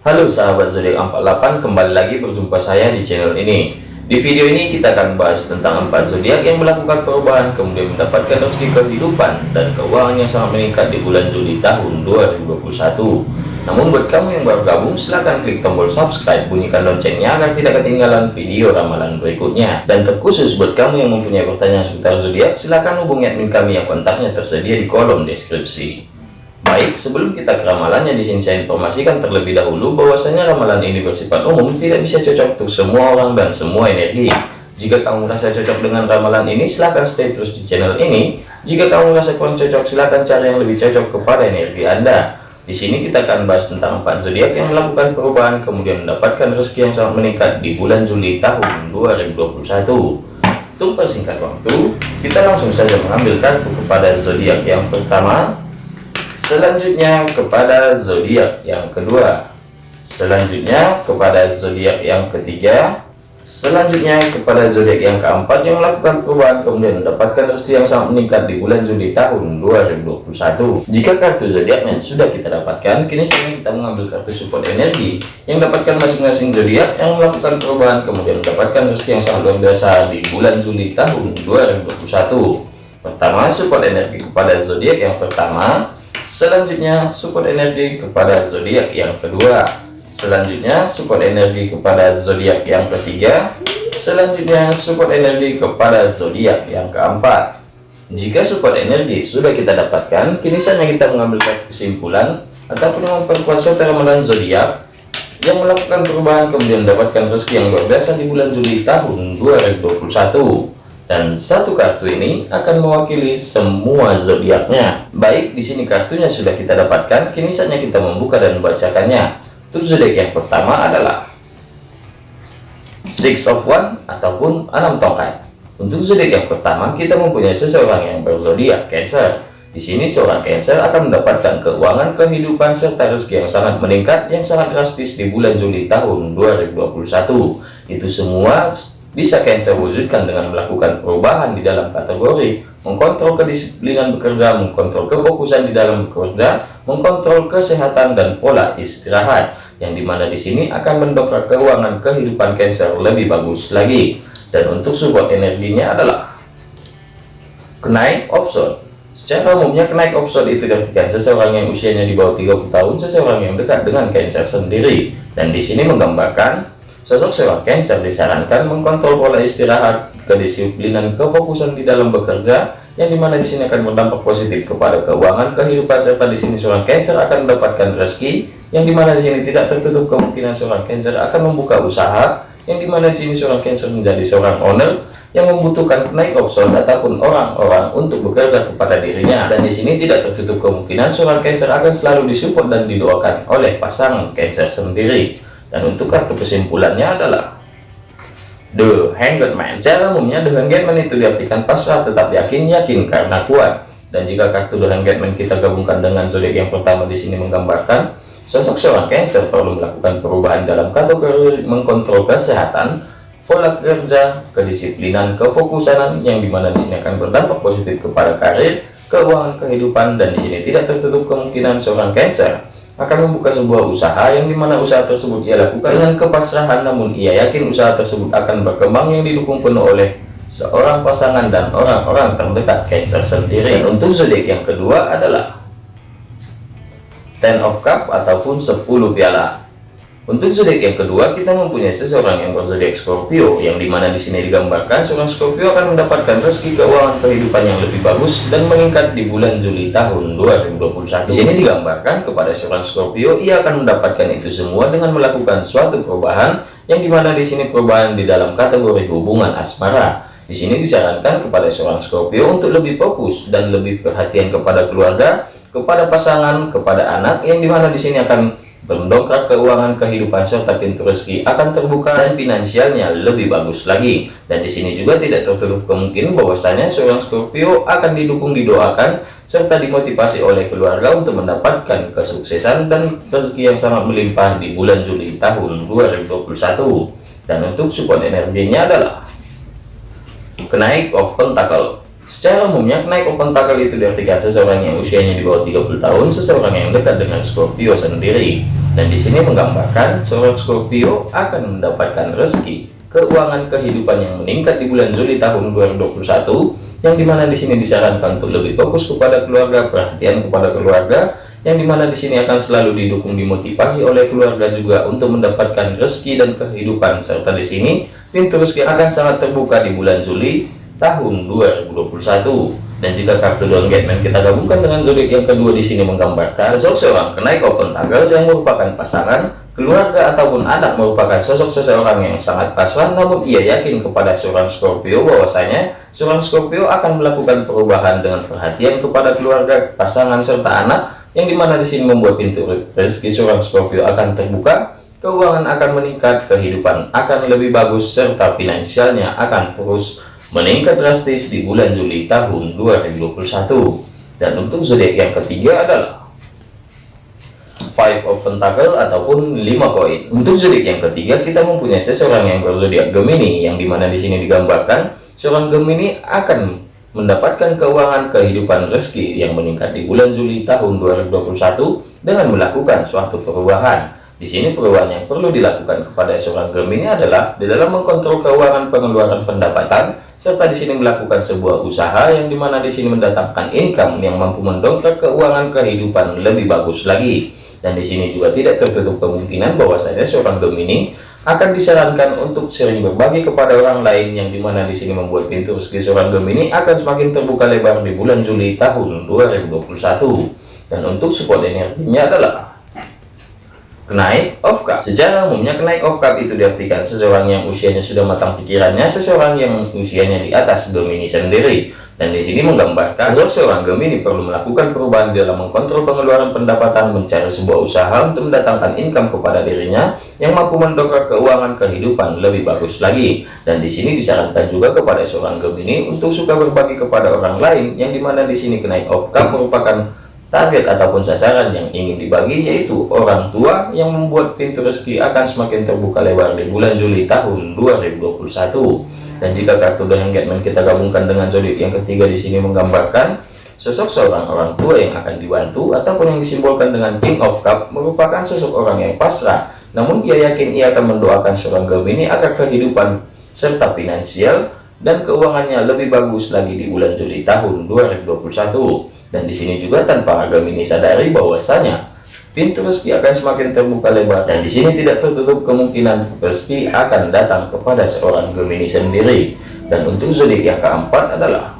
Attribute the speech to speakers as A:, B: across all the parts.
A: Halo sahabat zodiak 48 kembali lagi berjumpa saya di channel ini. Di video ini kita akan bahas tentang empat zodiak yang melakukan perubahan kemudian mendapatkan rezeki kehidupan dan keuangan yang sangat meningkat di bulan Juli tahun 2021 namun buat kamu yang baru gabung silahkan klik tombol subscribe bunyikan loncengnya agar tidak ketinggalan video ramalan berikutnya. Dan terkhusus buat kamu yang mempunyai pertanyaan seputar zodiak silahkan hubungi admin kami yang kontaknya tersedia di kolom deskripsi baik sebelum kita ke ramalannya di sini saya informasikan terlebih dahulu bahwasanya ramalan ini bersifat umum tidak bisa cocok untuk semua orang dan semua energi. Jika kamu merasa cocok dengan ramalan ini silahkan stay terus di channel ini. Jika kamu merasa kurang cocok silahkan cari yang lebih cocok kepada energi anda. Di sini kita akan bahas tentang empat zodiak yang melakukan perubahan kemudian mendapatkan rezeki yang sangat meningkat di bulan Juli tahun 2021. Untuk persingkat waktu, kita langsung saja mengambil kartu kepada zodiak yang pertama, selanjutnya kepada zodiak yang kedua, selanjutnya kepada zodiak yang ketiga, Selanjutnya kepada zodiak yang keempat yang melakukan perubahan kemudian mendapatkan rezeki yang sangat meningkat di bulan Juli tahun 2021. Jika kartu zodiaknya sudah kita dapatkan, kini saatnya kita mengambil kartu support energi yang dapatkan masing-masing zodiak yang melakukan perubahan kemudian mendapatkan rezeki yang sangat luar biasa di bulan Juli tahun 2021. Pertama, support energi kepada zodiak yang pertama. Selanjutnya, support energi kepada zodiak yang kedua. Selanjutnya support energi kepada zodiak yang ketiga. Selanjutnya support energi kepada zodiak yang keempat. Jika support energi sudah kita dapatkan kini saatnya kita mengambil kesimpulan ataupun memperkuat suatu ramalan zodiak yang melakukan perubahan kemudian mendapatkan rezeki yang luar biasa di bulan Juli tahun 2021 dan satu kartu ini akan mewakili semua zodiaknya baik di sini kartunya sudah kita dapatkan kini saatnya kita membuka dan membacakannya untuk zodiak yang pertama adalah Six of One ataupun enam tongkat. Untuk zodiak yang pertama, kita mempunyai seseorang yang berzodiak Cancer. Di sini seorang Cancer akan mendapatkan keuangan, kehidupan serta rezeki yang sangat meningkat yang sangat drastis di bulan Juli tahun 2021. Itu semua bisa Cancer wujudkan dengan melakukan perubahan di dalam kategori mengkontrol kedisiplinan bekerja, mengkontrol kefokusan di dalam bekerja, mengkontrol kesehatan dan pola istirahat, yang di mana di sini akan mendongkrak keuangan kehidupan Cancer lebih bagus lagi. Dan untuk support energinya adalah kenaik option. Secara umumnya kenaik option itu diartikan seseorang yang usianya di bawah 30 tahun, seseorang yang dekat dengan Cancer sendiri. Dan di sini menggambarkan Sosok seorang Cancer disarankan mengkontrol pola istirahat, kedisiplinan, kefokusan di dalam bekerja, yang di mana di sini akan berdampak positif kepada keuangan, kehidupan, serta di sini seorang Cancer akan mendapatkan rezeki, yang di mana di sini tidak tertutup kemungkinan seorang Cancer akan membuka usaha, yang di mana di sini seorang Cancer menjadi seorang owner yang membutuhkan naik option ataupun orang-orang untuk bekerja kepada dirinya. Dan di sini tidak tertutup kemungkinan seorang Cancer akan selalu disupport dan didoakan oleh pasangan Cancer sendiri dan untuk kartu kesimpulannya adalah The Hanged Man. Secara umumnya The Hanged Man itu diartikan pasrah tetap yakin yakin karena kuat. Dan jika kartu The Hanged Man kita gabungkan dengan zodiak yang pertama di sini menggambarkan sosok seorang Cancer perlu melakukan perubahan dalam kategori mengkontrol kesehatan, pola kerja, kedisiplinan, kefokusan yang di mana di sini akan berdampak positif kepada karir, keuangan kehidupan dan di sini tidak tertutup kemungkinan seorang Cancer akan membuka sebuah usaha yang di mana usaha tersebut ia lakukan dengan kepasrahan namun ia yakin usaha tersebut akan berkembang yang didukung penuh oleh seorang pasangan dan orang-orang terdekat Cancer sendiri. Dan untuk zodiak yang kedua adalah Ten of Cup ataupun 10 piala untuk zodiak yang kedua, kita mempunyai seseorang yang berzodiak Scorpio, yang di mana di sini digambarkan seorang Scorpio akan mendapatkan rezeki keuangan kehidupan yang lebih bagus dan meningkat di bulan Juli tahun 2021. Di sini digambarkan kepada seorang Scorpio, ia akan mendapatkan itu semua dengan melakukan suatu perubahan, yang di mana di sini perubahan di dalam kategori hubungan asmara. Di sini disarankan kepada seorang Scorpio untuk lebih fokus dan lebih perhatian kepada keluarga, kepada pasangan, kepada anak, yang di mana di sini akan mendongkrak keuangan kehidupan serta pintu rezeki akan terbuka dan finansialnya lebih bagus lagi. Dan di sini juga tidak tertutup kemungkinan bahwasanya seorang Scorpio akan didukung didoakan serta dimotivasi oleh keluarga untuk mendapatkan kesuksesan dan rezeki yang sangat melimpah di bulan Juli tahun 2021 dan untuk support energinya adalah kenaik of pentacle Secara umumnya, naik open tackle itu diartikan seseorang yang usianya di bawah 30 tahun, seseorang yang dekat dengan Scorpio sendiri. dan di sini menggambarkan seorang Scorpio akan mendapatkan rezeki keuangan kehidupan yang meningkat di bulan Juli tahun 2021 yang di mana di sini disarankan untuk lebih fokus kepada keluarga perhatian kepada keluarga yang di mana di sini akan selalu didukung dimotivasi oleh keluarga juga untuk mendapatkan rezeki dan kehidupan serta di sini pintu rezeki akan sangat terbuka di bulan Juli tahun 2021 dan jika kartu Don kita gabungkan dengan zodiak yang kedua di sini menggambarkan sosok seorang kenaik open tanggal yang merupakan pasangan, keluarga ataupun anak merupakan sosok seseorang yang sangat pasrah namun ia yakin kepada seorang Scorpio bahwasanya seorang Scorpio akan melakukan perubahan dengan perhatian kepada keluarga, pasangan serta anak yang di mana di sini membuat pintu rezeki seorang Scorpio akan terbuka keuangan akan meningkat, kehidupan akan lebih bagus, serta finansialnya akan terus meningkat drastis di bulan Juli tahun 2021 dan untuk zodiak yang ketiga adalah five of pentacle ataupun lima koin. Untuk zodiak yang ketiga kita mempunyai seseorang yang berzodiak Gemini yang di mana di sini digambarkan seorang Gemini akan mendapatkan keuangan kehidupan rezeki yang meningkat di bulan Juli tahun 2021 dengan melakukan suatu perubahan di sini perubahan yang perlu dilakukan kepada seorang Gemini adalah di dalam mengkontrol keuangan pengeluaran pendapatan serta di sini melakukan sebuah usaha yang di mana di sini mendatangkan income yang mampu mendongkrak keuangan kehidupan lebih bagus lagi. Dan di sini juga tidak tertutup kemungkinan bahwasanya seorang Gemini akan disarankan untuk sering berbagi kepada orang lain yang di mana di sini membuat pintu rezeki seorang Gemini akan semakin terbuka lebar di bulan Juli tahun 2021 dan untuk support energinya adalah Kenaik of cup. Secara umumnya kenaik of cup itu diartikan seseorang yang usianya sudah matang pikirannya, seseorang yang usianya di atas Gemini sendiri. Dan di sini menggambarkan sosok seorang Gemini perlu melakukan perubahan dalam mengkontrol pengeluaran pendapatan, mencari sebuah usaha untuk mendatangkan income kepada dirinya yang mampu mendongkrak keuangan kehidupan lebih bagus lagi. Dan di sini disarankan juga kepada seorang Gemini untuk suka berbagi kepada orang lain, yang di mana di sini kenaik of cup merupakan target ataupun sasaran yang ingin dibagi yaitu orang tua yang membuat pintu rezeki akan semakin terbuka lebar di bulan Juli tahun 2021 dan jika kartu dan engagement kita gabungkan dengan zodiak yang ketiga di sini menggambarkan sosok seorang orang tua yang akan dibantu ataupun yang disimbolkan dengan King of Cup merupakan sosok orang yang pasrah. Namun ia yakin ia akan mendoakan seorang Gemini agar kehidupan serta finansial dan keuangannya lebih bagus lagi di bulan Juli tahun 2021 dan di sini juga tanpa agama ini sadari bahwasanya pintu rezeki akan semakin terbuka lebar. Dan di sini tidak tertutup kemungkinan rezeki akan datang kepada seorang Gemini sendiri. Dan untuk zodiak yang keempat adalah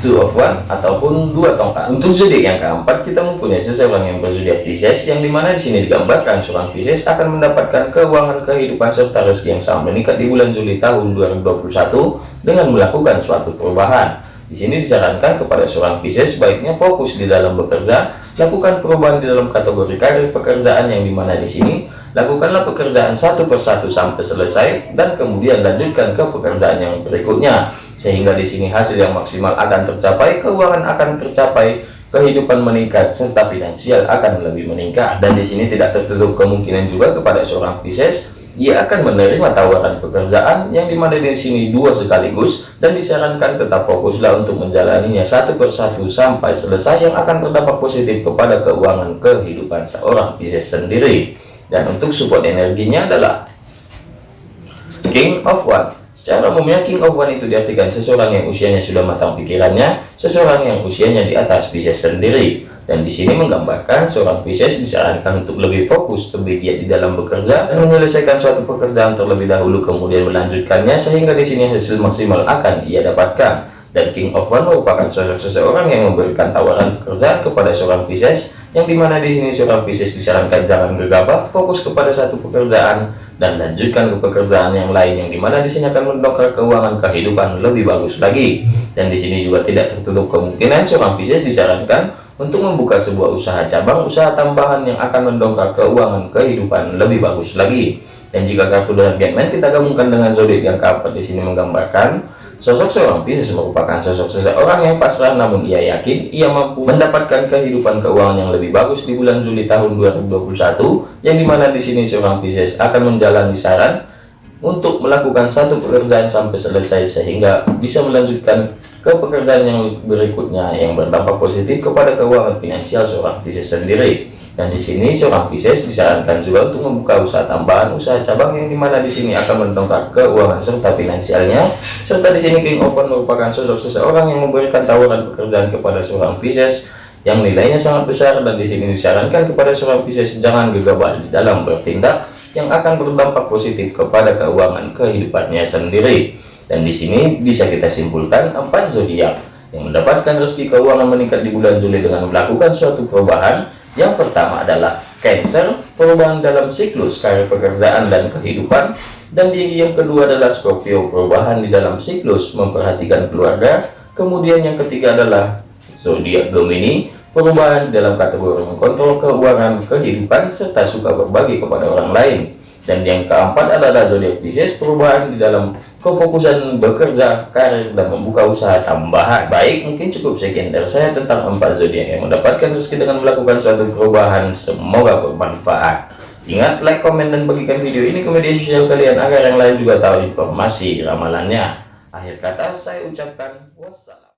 A: two of one ataupun dua tongkat. Untuk zodiak yang keempat kita mempunyai seseorang yang berzodiak Pisces yang di mana di sini digambarkan seorang Pisces akan mendapatkan keuangan kehidupan serta rezeki yang sangat meningkat di bulan Juli tahun 2021 dengan melakukan suatu perubahan di sini disarankan kepada seorang Pisces sebaiknya fokus di dalam bekerja, lakukan perubahan di dalam kategori karir pekerjaan yang di mana di sini, lakukanlah pekerjaan satu persatu sampai selesai dan kemudian lanjutkan ke pekerjaan yang berikutnya sehingga di sini hasil yang maksimal akan tercapai, keuangan akan tercapai, kehidupan meningkat serta finansial akan lebih meningkat. Dan di sini tidak tertutup kemungkinan juga kepada seorang Pisces ia akan menerima tawaran pekerjaan yang di mana di sini dua sekaligus dan disarankan tetap fokuslah untuk menjalaninya satu persatu sampai selesai yang akan berdampak positif kepada keuangan kehidupan seorang Pisces sendiri. Dan untuk support energinya adalah King of One. Secara umumnya King of One itu diartikan seseorang yang usianya sudah matang pikirannya seseorang yang usianya di atas Pisces sendiri dan di sini menggambarkan seorang Pisces disarankan untuk lebih fokus lebih giat di dalam bekerja dan menyelesaikan suatu pekerjaan terlebih dahulu kemudian melanjutkannya sehingga di sini hasil maksimal akan ia dapatkan. Dan King of One merupakan sosok seseorang yang memberikan tawaran pekerjaan kepada seorang Pisces yang di mana di sini seorang Pisces disarankan jangan gegabah fokus kepada satu pekerjaan dan lanjutkan ke pekerjaan yang lain yang di mana di sini akan mendongkrak keuangan kehidupan lebih bagus lagi. Dan di sini juga tidak tertutup kemungkinan seorang Pisces disarankan untuk membuka sebuah usaha cabang usaha tambahan yang akan mendongkrak keuangan kehidupan lebih bagus lagi. Dan jika kartu dengan Batman kita gabungkan dengan zodiak yang keempat di sini menggambarkan sosok seorang Pisces merupakan sosok seseorang yang pasrah namun ia yakin ia mampu mendapatkan kehidupan keuangan yang lebih bagus di bulan Juli tahun 2021 yang di mana di sini seorang Pisces akan menjalani saran untuk melakukan satu pekerjaan sampai selesai sehingga bisa melanjutkan ke pekerjaan yang berikutnya yang berdampak positif kepada keuangan finansial seorang Pisces sendiri. Dan di sini seorang Pisces disarankan juga untuk membuka usaha tambahan usaha cabang yang di mana di sini akan mendongkrak keuangan serta finansialnya. Serta di sini King Open merupakan sosok seseorang yang memberikan tawaran pekerjaan kepada seorang Pisces yang nilainya sangat besar. Dan di sini disarankan kepada seorang Pisces jangan gegabah di dalam bertindak yang akan berdampak positif kepada keuangan kehidupannya sendiri dan di sini bisa kita simpulkan empat zodiak yang mendapatkan rezeki keuangan meningkat di bulan Juli dengan melakukan suatu perubahan yang pertama adalah Cancer, perubahan dalam siklus karir pekerjaan dan kehidupan. Dan yang kedua adalah Scorpio, perubahan di dalam siklus memperhatikan keluarga. Kemudian yang ketiga adalah zodiak Gemini, perubahan dalam kategori mengontrol keuangan kehidupan serta suka berbagi kepada orang lain dan yang keempat adalah zodiak Pisces perubahan di dalam kefokusan bekerja karir dan membuka usaha tambahan. Baik mungkin cukup sekian dari saya tentang empat zodiak yang mendapatkan rezeki dengan melakukan suatu perubahan. Semoga bermanfaat. Ingat like komen dan bagikan video ini ke media sosial kalian agar yang lain juga tahu informasi ramalannya. Akhir kata saya ucapkan wassalam